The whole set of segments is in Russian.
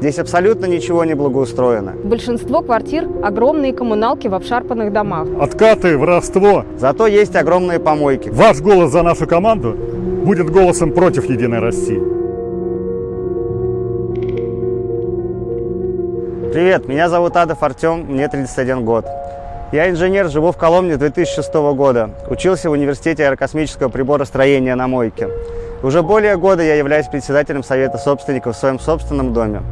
Здесь абсолютно ничего не благоустроено. Большинство квартир – огромные коммуналки в обшарпанных домах. Откаты, воровство. Зато есть огромные помойки. Ваш голос за нашу команду будет голосом против Единой России. Привет, меня зовут Адов Артем, мне 31 год. Я инженер, живу в Коломне 2006 года. Учился в университете аэрокосмического приборостроения на мойке. Уже более года я являюсь председателем Совета собственников в своем собственном доме.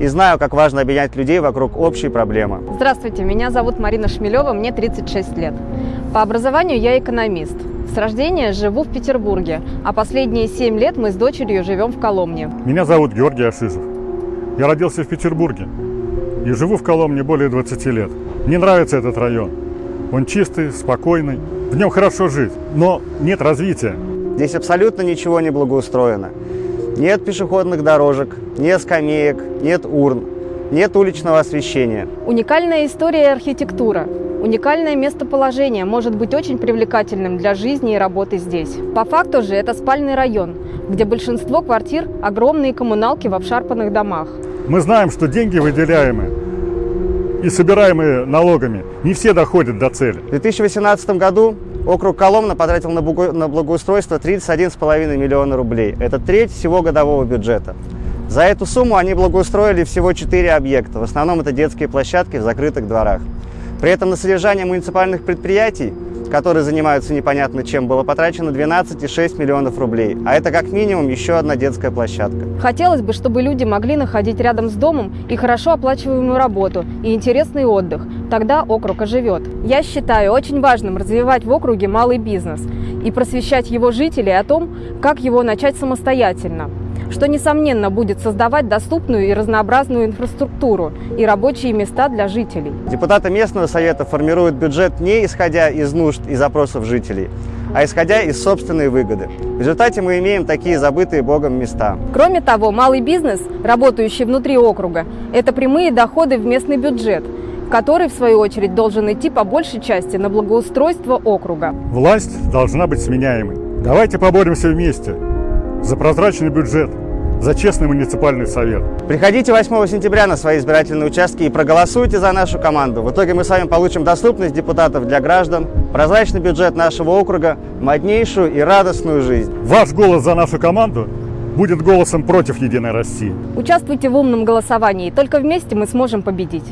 И знаю, как важно объединять людей вокруг общей проблемы. Здравствуйте, меня зовут Марина Шмелева, мне 36 лет. По образованию я экономист. С рождения живу в Петербурге, а последние 7 лет мы с дочерью живем в Коломне. Меня зовут Георгий Ашизов. Я родился в Петербурге и живу в Коломне более 20 лет. Мне нравится этот район. Он чистый, спокойный, в нем хорошо жить, но нет развития. Здесь абсолютно ничего не благоустроено. Нет пешеходных дорожек, нет скамеек, нет урн, нет уличного освещения. Уникальная история и архитектура. Уникальное местоположение может быть очень привлекательным для жизни и работы здесь. По факту же это спальный район, где большинство квартир – огромные коммуналки в обшарпанных домах. Мы знаем, что деньги выделяемые и собираемые налогами не все доходят до цели. В 2018 году округ Коломна потратил на благоустройство 31,5 миллиона рублей. Это треть всего годового бюджета. За эту сумму они благоустроили всего 4 объекта. В основном это детские площадки в закрытых дворах. При этом на содержание муниципальных предприятий которые занимаются непонятно чем, было потрачено 12,6 миллионов рублей. А это как минимум еще одна детская площадка. Хотелось бы, чтобы люди могли находить рядом с домом и хорошо оплачиваемую работу, и интересный отдых. Тогда округ оживет. Я считаю очень важным развивать в округе малый бизнес и просвещать его жителей о том, как его начать самостоятельно что, несомненно, будет создавать доступную и разнообразную инфраструктуру и рабочие места для жителей. Депутаты местного совета формируют бюджет не исходя из нужд и запросов жителей, а исходя из собственной выгоды. В результате мы имеем такие забытые Богом места. Кроме того, малый бизнес, работающий внутри округа, это прямые доходы в местный бюджет, который, в свою очередь, должен идти по большей части на благоустройство округа. Власть должна быть сменяемой. Давайте поборемся вместе за прозрачный бюджет, за честный муниципальный совет. Приходите 8 сентября на свои избирательные участки и проголосуйте за нашу команду. В итоге мы с вами получим доступность депутатов для граждан, прозрачный бюджет нашего округа, моднейшую и радостную жизнь. Ваш голос за нашу команду будет голосом против Единой России. Участвуйте в умном голосовании, только вместе мы сможем победить.